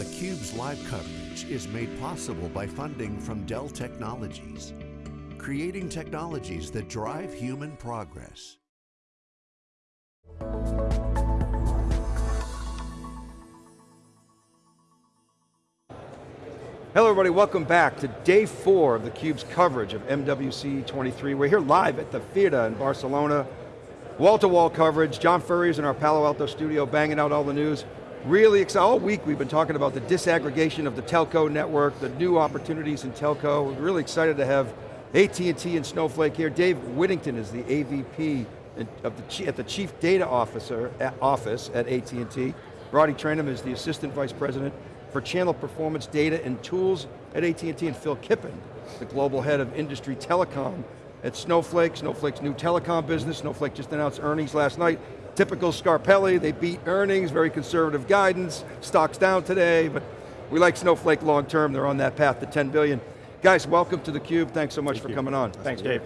theCUBE's live coverage is made possible by funding from Dell Technologies, creating technologies that drive human progress. Hello everybody, welcome back to day four of theCUBE's coverage of MWC 23. We're here live at the theater in Barcelona. Wall-to-wall -wall coverage, John Furrier's in our Palo Alto studio banging out all the news. Really excited, all week we've been talking about the disaggregation of the telco network, the new opportunities in telco. We're really excited to have AT&T and Snowflake here. Dave Whittington is the AVP of the, at the Chief Data Officer at Office at AT&T. Roddy Tranum is the Assistant Vice President for channel performance data and tools at AT&T, and Phil Kippen, the global head of industry telecom at Snowflake, Snowflake's new telecom business. Snowflake just announced earnings last night. Typical Scarpelli, they beat earnings, very conservative guidance, stocks down today, but we like Snowflake long term, they're on that path to 10 billion. Guys, welcome to theCUBE, thanks so much Thank for you. coming on. Thanks, Dave.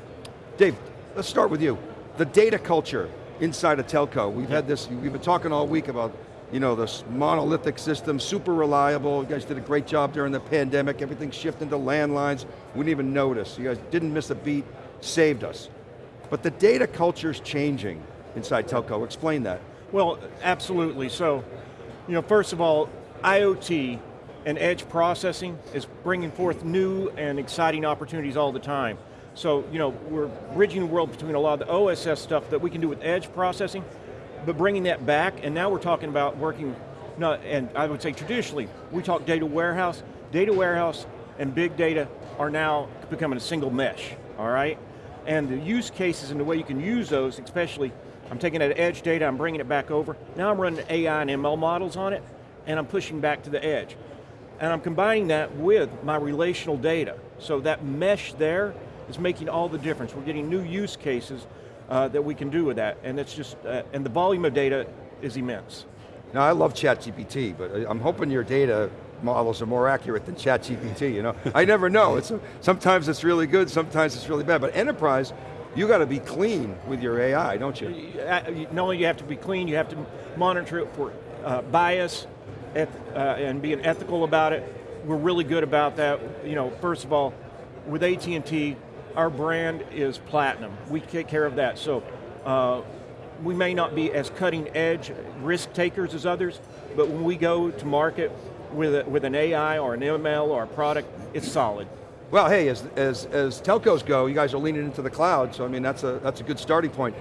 Dave, let's start with you. The data culture inside a telco, we've yeah. had this, we've been talking all week about you know, this monolithic system, super reliable. You guys did a great job during the pandemic. Everything shifted to landlines. We didn't even notice. You guys didn't miss a beat, saved us. But the data culture's changing inside telco. Explain that. Well, absolutely. So, you know, first of all, IoT and edge processing is bringing forth new and exciting opportunities all the time. So, you know, we're bridging the world between a lot of the OSS stuff that we can do with edge processing but bringing that back, and now we're talking about working, not, and I would say traditionally, we talk data warehouse, data warehouse and big data are now becoming a single mesh, all right? And the use cases and the way you can use those, especially, I'm taking that edge data, I'm bringing it back over, now I'm running AI and ML models on it, and I'm pushing back to the edge. And I'm combining that with my relational data. So that mesh there is making all the difference. We're getting new use cases uh, that we can do with that. And it's just, uh, and the volume of data is immense. Now I love ChatGPT, but I'm hoping your data models are more accurate than ChatGPT, you know? I never know, it's, sometimes it's really good, sometimes it's really bad, but enterprise, you got to be clean with your AI, don't you? Uh, not only you have to be clean, you have to monitor it for uh, bias uh, and being ethical about it. We're really good about that. You know, first of all, with AT&T, our brand is platinum. We take care of that. So uh, we may not be as cutting edge risk takers as others, but when we go to market with, a, with an AI or an ML or a product, it's solid. Well, hey, as, as, as telcos go, you guys are leaning into the cloud, so I mean, that's a, that's a good starting point.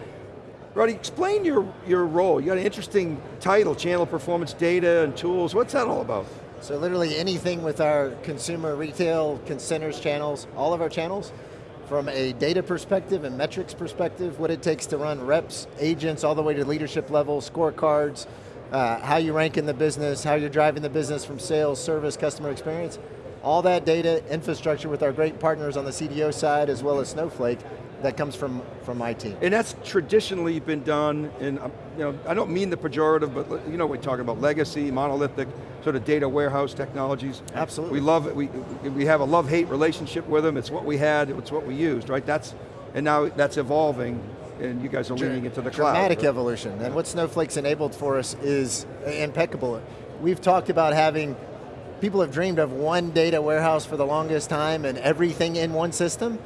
Roddy, explain your, your role. You got an interesting title, Channel Performance Data and Tools. What's that all about? So literally anything with our consumer retail, consumers channels, all of our channels, from a data perspective and metrics perspective, what it takes to run reps, agents, all the way to leadership level, scorecards, uh, how you rank in the business, how you're driving the business from sales, service, customer experience. All that data, infrastructure with our great partners on the CDO side as well as Snowflake, that comes from, from my team. And that's traditionally been done in, um, you know, I don't mean the pejorative, but you know we're talking about legacy, monolithic, sort of data warehouse technologies. Absolutely. We love it, we, we have a love-hate relationship with them, it's what we had, it's what we used, right? That's, and now that's evolving and you guys are leaning into the cloud. Dramatic right? evolution, and what Snowflake's enabled for us is impeccable. We've talked about having, people have dreamed of one data warehouse for the longest time and everything in one system.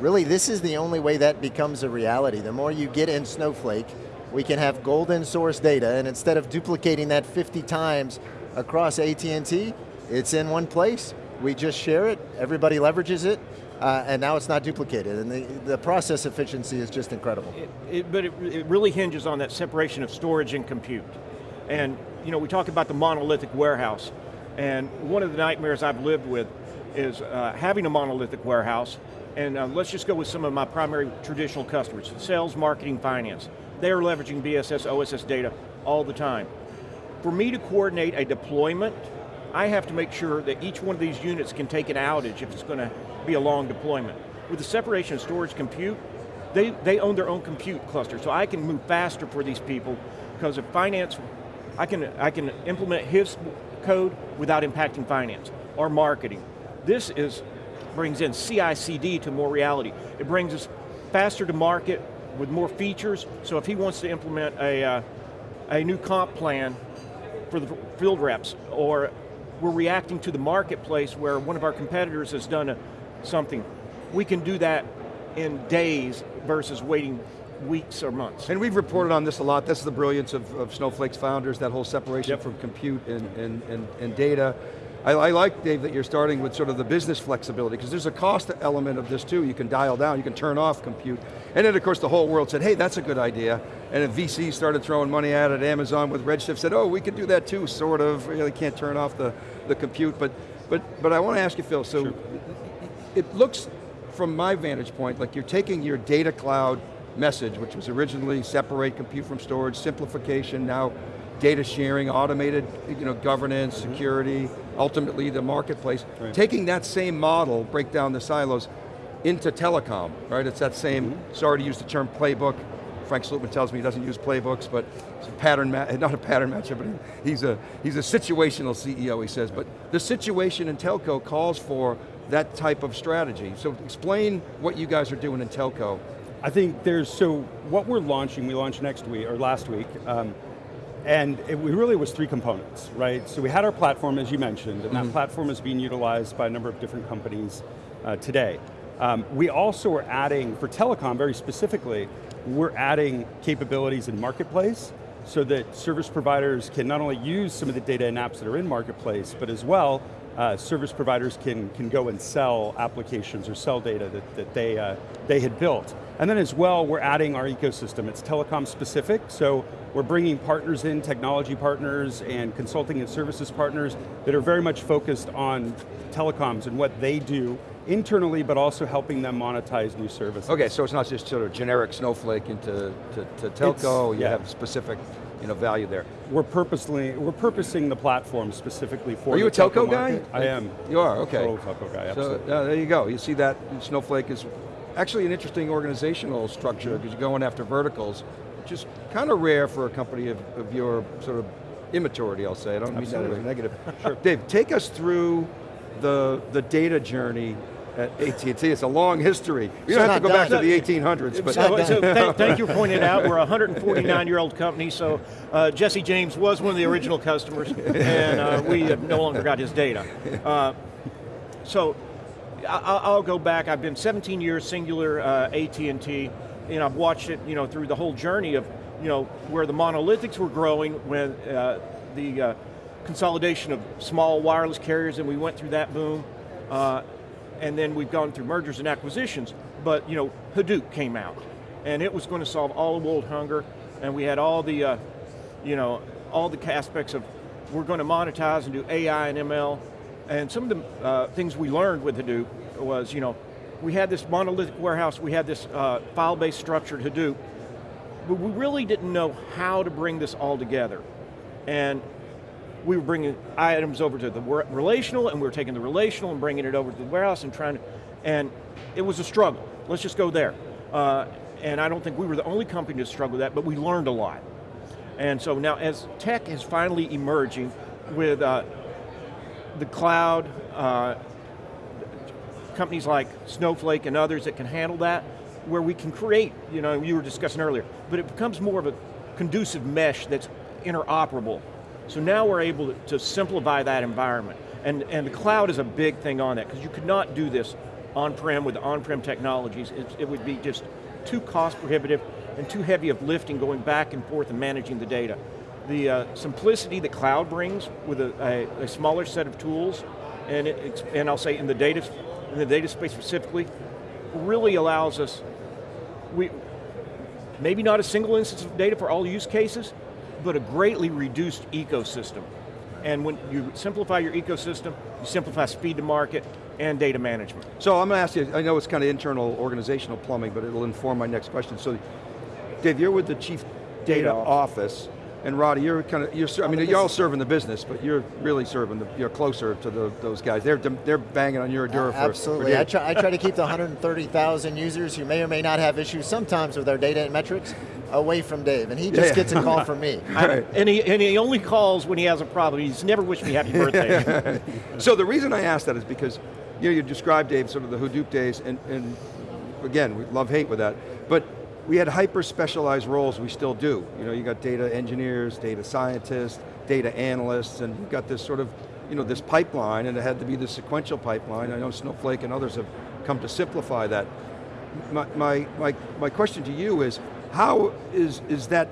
Really, this is the only way that becomes a reality. The more you get in Snowflake, we can have golden source data, and instead of duplicating that 50 times across AT&T, it's in one place, we just share it, everybody leverages it, uh, and now it's not duplicated, and the, the process efficiency is just incredible. It, it, but it, it really hinges on that separation of storage and compute. And you know, we talk about the monolithic warehouse, and one of the nightmares I've lived with is uh, having a monolithic warehouse and uh, let's just go with some of my primary traditional customers, sales, marketing, finance. They are leveraging BSS, OSS data all the time. For me to coordinate a deployment, I have to make sure that each one of these units can take an outage if it's going to be a long deployment. With the separation of storage compute, they, they own their own compute cluster, so I can move faster for these people, because if finance, I can, I can implement his code without impacting finance, or marketing. This is brings in CI/CD to more reality. It brings us faster to market with more features, so if he wants to implement a, uh, a new comp plan for the field reps, or we're reacting to the marketplace where one of our competitors has done a, something. We can do that in days versus waiting weeks or months. And we've reported on this a lot. That's the brilliance of, of Snowflake's founders, that whole separation Yep. from compute and, and, and, and data. I, I like, Dave, that you're starting with sort of the business flexibility, because there's a cost element of this too. You can dial down, you can turn off compute. And then of course the whole world said, hey, that's a good idea. And then VCs started throwing money at it. Amazon with Redshift said, oh, we could do that too, sort of. Really can't turn off the, the compute. But, but, but I want to ask you, Phil, so it looks, from my vantage point, like you're taking your data cloud message, which was originally separate compute from storage, simplification, now data sharing, automated you know, governance, mm-hmm. security, ultimately the marketplace. Right. Taking that same model, break down the silos, into telecom, right? It's that same, mm-hmm. sorry to use the term playbook, Frank Slootman tells me he doesn't use playbooks, but it's a pattern, not a pattern matcher, but he's a, he's a situational CEO, he says. But the situation in telco calls for that type of strategy. So explain what you guys are doing in telco. I think there's, so what we're launching, we launched next week, or last week, um, and it we really was three components, right? So we had our platform, as you mentioned, and that platform is being utilized by a number of different companies uh, today. Um, we also are adding, for telecom very specifically, we're adding capabilities in Marketplace so that service providers can not only use some of the data and apps that are in Marketplace, but as well, uh, service providers can, can go and sell applications or sell data that, that they, uh, they had built. And then as well, we're adding our ecosystem. It's telecom specific, so we're bringing partners in, technology partners and consulting and services partners that are very much focused on telecoms and what they do internally, but also helping them monetize new services. Okay, so it's not just sort of generic snowflake into to, to telco, you yeah. have specific you know, value there. We're purposely, we're purposing the platform specifically for Are you a telco guy? I am. You are, okay. Total telco guy, So uh, there you go. You see that Snowflake is actually an interesting organizational structure because you're going after verticals, which is kind of rare for a company of, of your sort of immaturity, I'll say. I don't mean that as a negative. sure. Dave, take us through the, the data journey at AT&T. It's a long history. You So don't have to not go back to the 1800s, but So, so thank, thank you for pointing it out. We're a 149-year-old company, so uh, Jesse James was one of the original customers, and uh, we have no longer got his data. Uh, so I, I'll I'll go back. I've been 17 years Cingular uh, AT&T, and I've watched it, you know, through the whole journey of, you know, where the monolithics were growing when uh, the uh, consolidation of small wireless carriers, and we went through that boom. And then we've gone through mergers and acquisitions, but you know, Hadoop came out, and it was going to solve all of world hunger, and we had all the, uh, you know, all the aspects of we're going to monetize and do AI and ML, and some of the uh, things we learned with Hadoop was, you know, we had this monolithic warehouse, we had this uh, file-based structured Hadoop, but we really didn't know how to bring this all together, and we were bringing items over to the relational and we were taking the relational and bringing it over to the warehouse and trying to, and it was a struggle. Let's just go there. Uh, and I don't think we were the only company to struggle with that, but we learned a lot. And so now as tech is finally emerging with uh, the cloud, uh, companies like Snowflake and others that can handle that, where we can create, you know, you were discussing earlier, but it becomes more of a conducive mesh that's interoperable. So now we're able to, simplify that environment. And, and the cloud is a big thing on that, because you could not do this on-prem with on-prem technologies. It, it would be just too cost prohibitive and too heavy of lifting going back and forth and managing the data. The uh, simplicity that cloud brings with a, a, a smaller set of tools, and, it, and I'll say in the data, in the data space specifically, really allows us, we, maybe not a single instance of data for all use cases, but a greatly reduced ecosystem. And when you simplify your ecosystem, you simplify speed to market and data management. So I'm going to ask you, I know it's kind of internal organizational plumbing, but it'll inform my next question. So, Dave, you're with the Chief Data, Data Office, and Roddy, you're kind of, you're, I mean, you're all serving the business, but you're really serving, the, you're closer to the, those guys. They're, they're banging on your door for- for, Absolutely. data. I try, I try to keep the 130,000 users who may or may not have issues sometimes with their data and metrics away from Dave, and he just Yeah. gets a call from me. Right. And he, and he only calls when he has a problem. He's never wished me happy birthday. So the reason I asked that is because you know you described Dave sort of the Hadoop days, and, and again we love hate with that, but we had hyper specialized roles. We still do. You know, you got data engineers, data scientists, data analysts, and you've got this sort of you know, this pipeline, and it had to be the sequential pipeline. I know Snowflake and others have come to simplify that. My, my, my, my question to you is, how is, is that,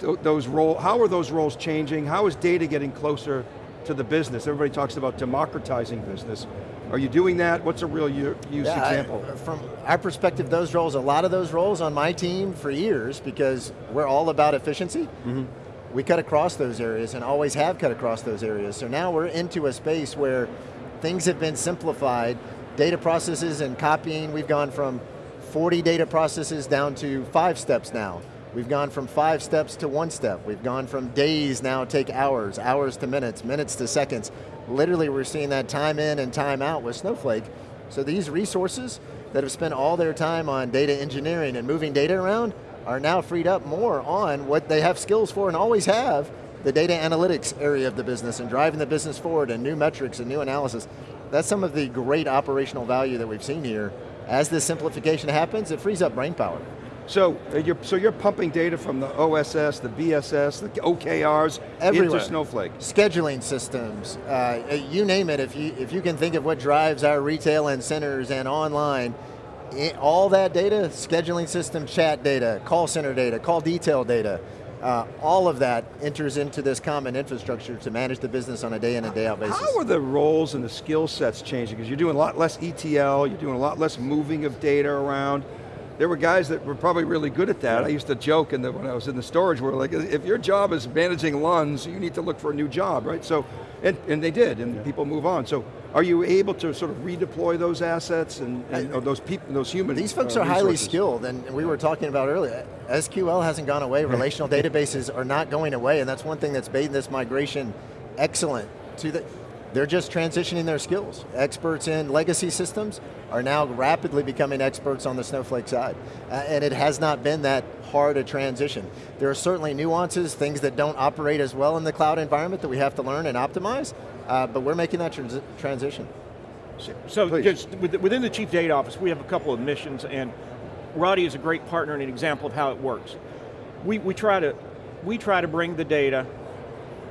those role, how are those roles changing? How is data getting closer to the business? Everybody talks about democratizing business. Are you doing that? What's a real use yeah, example? I, from our perspective, those roles, a lot of those roles on my team for years, because we're all about efficiency, mm -hmm. we cut across those areas and always have cut across those areas. So now we're into a space where things have been simplified, data processes and copying, we've gone from 40 data processes down to five steps now. We've gone from five steps to one step. We've gone from days now take hours, hours to minutes, minutes to seconds literally we're seeing that time in and time out with Snowflake. So these resources that have spent all their time on data engineering and moving data around are now freed up more on what they have skills for and always have, the data analytics area of the business and driving the business forward and new metrics and new analysis. That's some of the great operational value that we've seen here. As this simplification happens, it frees up brain power. So uh, you're, so you're pumping data from the OSS, the BSS, the OKRs Everywhere. into Snowflake. Scheduling systems, uh, you name it, if you, if you can think of what drives our retail and centers and online, it, all that data, scheduling system, chat data, call center data, call detail data, uh, all of that enters into this common infrastructure to manage the business on a day in and day out basis. How are the roles and the skill sets changing? Because you're doing a lot less ETL, you're doing a lot less moving of data around there were guys that were probably really good at that. I used to joke in the, when I was in the storage world, like if your job is managing LUNs, you need to look for a new job, right? So, and, and they did, and yeah. people move on. So are you able to sort of redeploy those assets and, and I, those people, those humans? These folks uh, are highly skilled, and we were talking about earlier, SQL hasn't gone away, relational databases are not going away, and that's one thing that's made this migration excellent to the, they're just transitioning their skills. Experts in legacy systems are now rapidly becoming experts on the Snowflake side. Uh, and it has not been that hard a transition. There are certainly nuances, things that don't operate as well in the cloud environment that we have to learn and optimize, uh, but we're making that trans transition. So, just within the Chief Data Office, we have a couple of missions and Roddy is a great partner and an example of how it works. We, we, try to, we try to bring the data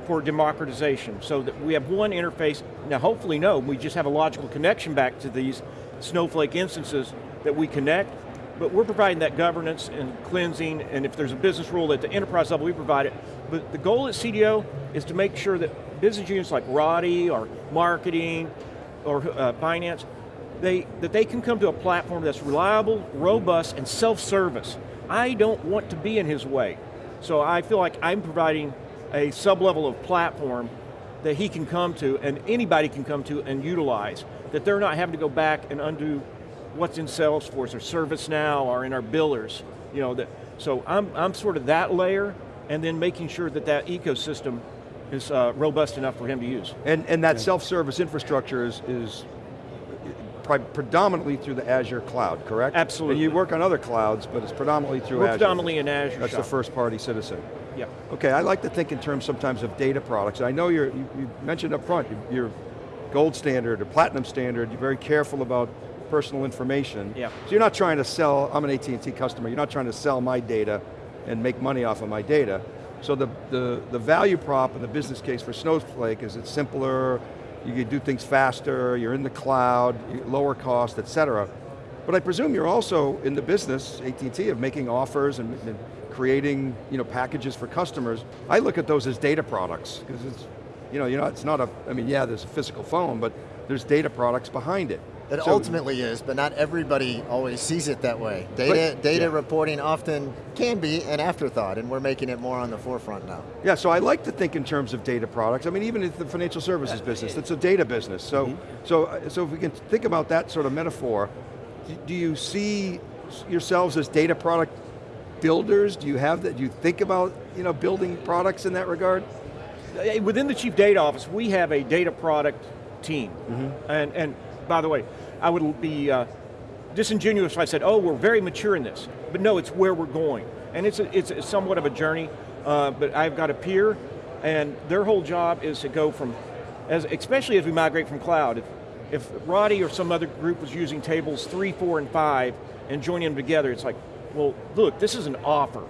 for democratization so that we have one interface, now hopefully no, we just have a logical connection back to these Snowflake instances that we connect, but we're providing that governance and cleansing, and if there's a business rule at the enterprise level, we provide it. But the goal at CDO is to make sure that business units like Roddy or marketing or uh, finance, they, that they can come to a platform that's reliable, robust, and self-service. I don't want to be in his way. So I feel like I'm providing a sub-level of platform that he can come to and anybody can come to and utilize, that they're not having to go back and undo what's in Salesforce or ServiceNow or in our billers. You know, that, so I'm, I'm sort of that layer and then making sure that that ecosystem is uh, robust enough for him to use. And, and that yeah. self-service infrastructure is, is predominantly through the Azure cloud, correct? Absolutely. And you work on other clouds, but it's predominantly through We're Azure. predominantly in Azure That's shop. the first party citizen. Yeah. Okay, I like to think in terms sometimes of data products. I know you're, you, you mentioned up front, you're gold standard or platinum standard, you're very careful about personal information. Yeah. So you're not trying to sell, I'm an AT&T customer, you're not trying to sell my data and make money off of my data. So the, the, the value prop and the business case for Snowflake is it's simpler, you can do things faster, you're in the cloud, lower cost, et cetera. But I presume you're also in the business, AT&T, of making offers and, and creating you know, packages for customers. I look at those as data products, because it's, you know, you know, it's not a, I mean, yeah, there's a physical phone, but there's data products behind it. It so, ultimately is, but not everybody always sees it that way. Data, but, data yeah. reporting often can be an afterthought, and we're making it more on the forefront now. Yeah, so I like to think in terms of data products. I mean, even in the financial services uh, business, it's a data business. So, mm -hmm. so, so if we can think about that sort of metaphor, do you see yourselves as data product builders? Do you have that? Do you think about you know building products in that regard? Within the chief data office, we have a data product team, mm -hmm. and and by the way, I would be uh, disingenuous if I said, oh, we're very mature in this, but no, it's where we're going, and it's a, it's a somewhat of a journey. Uh, but I've got a peer, and their whole job is to go from, as especially as we migrate from cloud. If, if Roddy or some other group was using tables three, four, and five, and joining them together, it's like, well, look, this is an offer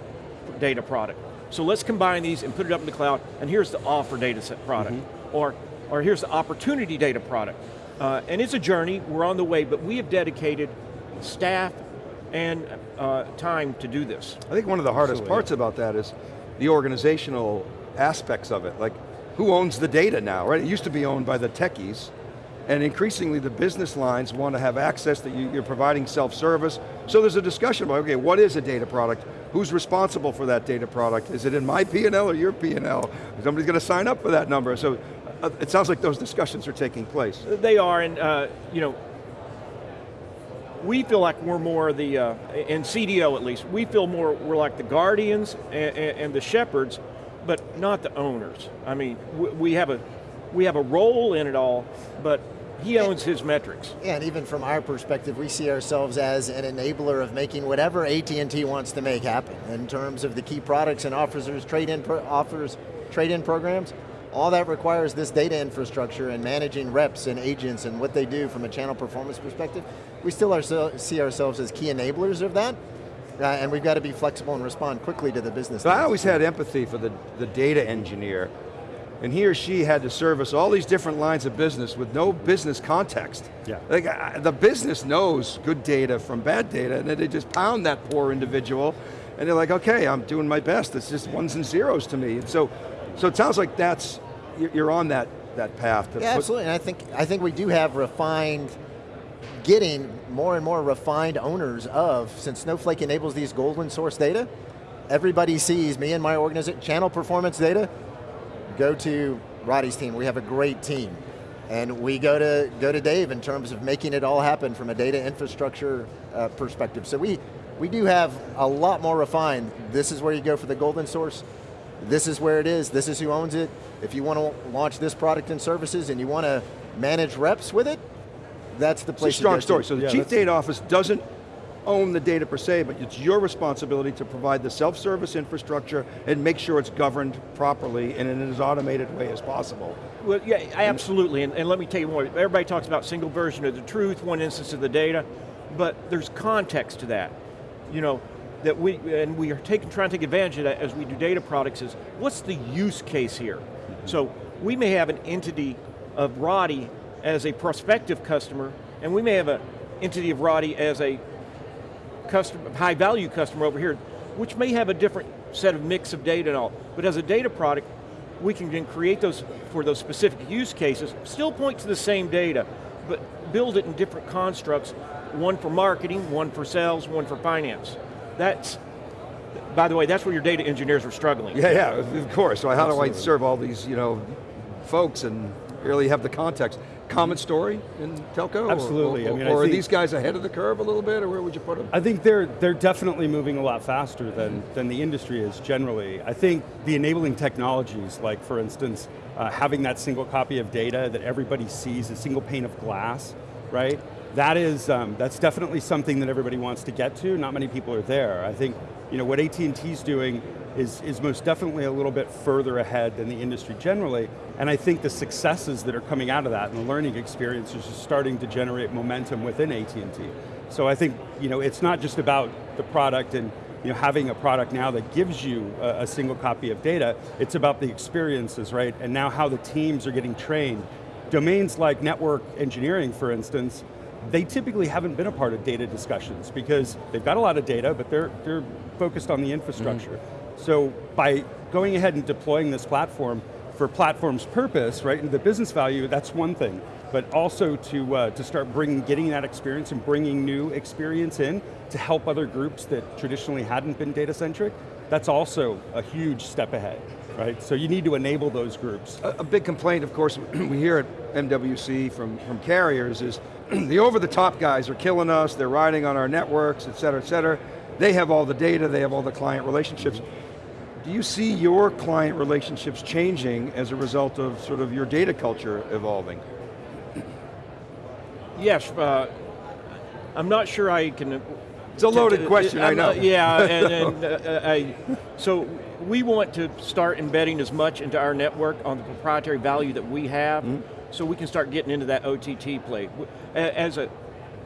data product. So let's combine these and put it up in the cloud, and here's the offer data set product. Mm -hmm. Or or here's the opportunity data product. Uh, and it's a journey, we're on the way, but we have dedicated staff and uh, time to do this. I think one of the hardest Absolutely. parts about that is the organizational aspects of it. Like, who owns the data now, right? It used to be owned by the techies, and increasingly the business lines want to have access that you, you're providing self-service. So there's a discussion about, okay, what is a data product? Who's responsible for that data product? Is it in my P&L or your P&L? Somebody's going to sign up for that number. So uh, it sounds like those discussions are taking place. They are, and uh, you know, we feel like we're more the, uh, in CDO at least, we feel more, we're like the guardians and, and the shepherds, but not the owners. I mean, we- we have a, we have a role in it all, but he owns his metrics. Yeah, and even from our perspective, we see ourselves as an enabler of making whatever AT&T wants to make happen in terms of the key products and offers, trade-in pro offers, trade-in programs. All that requires this data infrastructure and managing reps and agents and what they do from a channel performance perspective. We still are, see ourselves as key enablers of that, uh, and we've got to be flexible and respond quickly to the business So I always had empathy for the, the data engineer, and he or she had to service all these different lines of business with no business context. Yeah. Like, I- the business knows good data from bad data, and then they just pound that poor individual, and they're like, okay, I'm doing my best, it's just ones and zeros to me. And so, so it sounds like that's, you're on that, that path. To Yeah, absolutely, and I think, I think we do have refined, getting more and more refined owners of, since Snowflake enables these golden source data, everybody sees me and my organization, channel performance data, go to Roddy's team, we have a great team. And we go to, go to Dave in terms of making it all happen from a data infrastructure uh, perspective. So we, we do have a lot more refined, this is where you go for the golden source, this is where it is, this is who owns it. If you want to launch this product and services and you want to manage reps with it, that's the place. It's a place strong to go story. to. So the Yeah, chief data office doesn't own the data per se, but it's your responsibility to provide the self-service infrastructure and make sure it's governed properly and in as automated way as possible. Well, yeah, absolutely, and, and let me tell you more. Everybody talks about single version of the truth, one instance of the data, but there's context to that. You know, that we, and we are taking, trying to take advantage of that as we do data products is, what's the use case here? Mm-hmm. So we may have an entity of Roddy as a prospective customer, and we may have an entity of Roddy as a customer, high value customer over here, which may have a different set of mix of data and all. But as a data product, we can then create those for those specific use cases, still point to the same data, but build it in different constructs, one for marketing, one for sales, one for finance. That's, by the way, that's where your data engineers are struggling. Yeah, yeah, of course. So how do I serve all these, you know, folks and really have the context? Common story in telco? Or- Absolutely. Or, I mean, or I are these guys ahead of the curve a little bit, or where would you put them? I think they're they're definitely moving a lot faster than than the industry is generally. I think the enabling technologies, like for instance, uh, having that single copy of data that everybody sees, a single pane of glass, right? That is um, that's definitely something that everybody wants to get to. Not many people are there. I think you know what AT and T's doing is is most definitely a little bit further ahead than the industry generally. And I think the successes that are coming out of that and the learning experiences are starting to generate momentum within AT&T. So I think you know, it's not just about the product and you know, having a product now that gives you a, a single copy of data, it's about the experiences, right? And now how the teams are getting trained. Domains like network engineering, for instance, they typically haven't been a part of data discussions because they've got a lot of data, but they're, they're focused on the infrastructure. So by going ahead and deploying this platform for platform's purpose, right, and the business value, that's one thing. But also to, uh, to start bringing, getting that experience and bringing new experience in to help other groups that traditionally hadn't been data-centric, that's also a huge step ahead, right? So you need to enable those groups. A, a big complaint, of course, we hear at MWC from, from carriers is the over-the-top guys are killing us, they're riding on our networks, et cetera, et cetera. They have all the data, they have all the client relationships. Do you see your client relationships changing as a result of sort of your data culture evolving? Yes, uh, I'm not sure I can. It's a loaded question, I I'm know. not- yeah, and, and uh, I, so we want to start embedding as much into our network on the proprietary value that we have, Mm-hmm. so we can start getting into that OTT play. As a,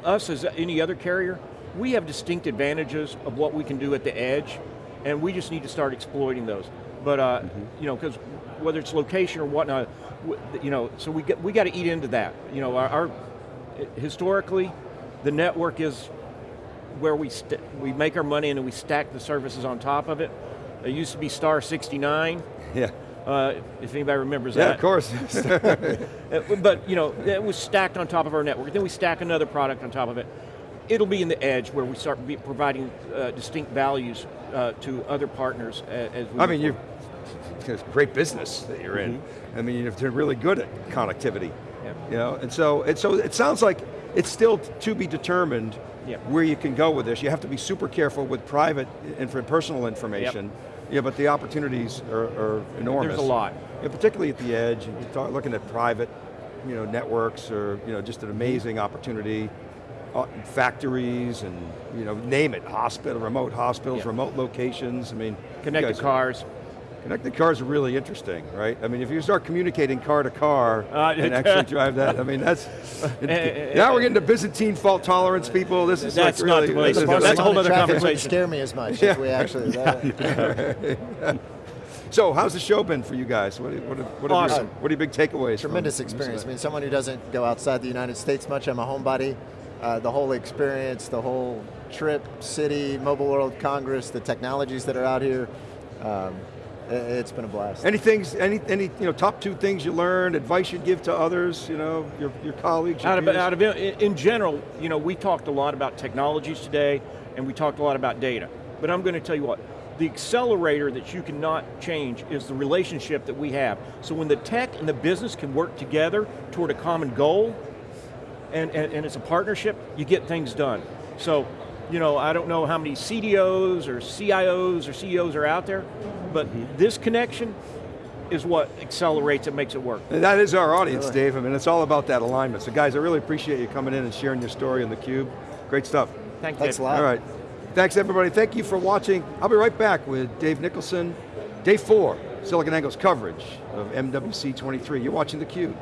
us as any other carrier, we have distinct advantages of what we can do at the edge, and we just need to start exploiting those. But uh, Mm-hmm. you know, because whether it's location or whatnot, you know, so we get, we got to eat into that. You know, our, our historically, the network is where we st- we make our money and then we stack the services on top of it. It used to be Star 69, Yeah, uh, if anybody remembers yeah, that. Yeah, of course. But you know, it was stacked on top of our network. Then we stack another product on top of it. It'll be in the edge where we start be providing uh, distinct values uh, to other partners as we I mean, you it's a great business that you're in. I mean, you're really good at connectivity. Yeah. You know, and so, and so it sounds like it's still to be determined Yeah. where you can go with this. You have to be super careful with private and personal information. Yeah, but the opportunities are, are enormous. There's a lot. Yeah, particularly at the edge, and talk- looking at private, you know, networks or you know, just an amazing opportunity. Uh, factories and you know, name it, hospital, remote hospitals, remote locations. I mean, Connected cars. Connected cars are really interesting, right? I mean, if you start communicating car to car Uh, and actually drive that, I mean, that's, now we're getting to Byzantine fault tolerance people, this is That's like not the place this to. That's a whole other conversation. wouldn't scare me as much if we actually, that- So, how's the show been for you guys? What, are- what, are- what, are, your, Awesome. what are your big takeaways? tremendous from experience. I mean, someone who doesn't go outside the United States much, I'm a homebody. Uh, the whole experience, the whole trip, city, Mobile World Congress, the technologies that are out here, um, i- Uh, it's been a blast. Any things, any, any, you know, top two things you learned, advice you'd give to others, you know, your, your colleagues, your Out of, out of in, in general, you know, we talked a lot about technologies today, and we talked a lot about data. But I'm going to tell you what, the accelerator that you cannot change is the relationship that we have. So when the tech and the business can work together toward a common goal, and, and, and it's a partnership, you get things done. So, you know, I don't know how many CDOs or CIOs or CEOs are out there, but mm-hmm. this connection is what accelerates and makes it work. And that is our audience, Dave. I mean, it's all about that alignment. So guys, I really appreciate you coming in and sharing your story on theCUBE. Great stuff. Thank you. Thanks Dave. a lot. All right. Thanks everybody. Thank you for watching. I'll be right back with Dave Nicholson. Day four, SiliconANGLE's coverage of MWC 23. You're watching theCUBE.